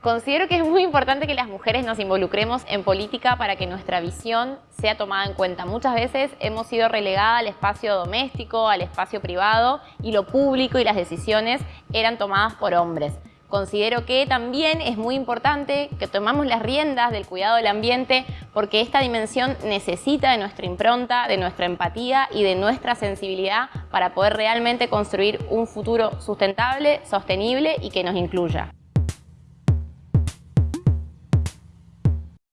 Considero que es muy importante que las mujeres nos involucremos en política para que nuestra visión sea tomada en cuenta. Muchas veces hemos sido relegadas al espacio doméstico, al espacio privado y lo público y las decisiones eran tomadas por hombres. Considero que también es muy importante que tomamos las riendas del cuidado del ambiente porque esta dimensión necesita de nuestra impronta, de nuestra empatía y de nuestra sensibilidad para poder realmente construir un futuro sustentable, sostenible y que nos incluya.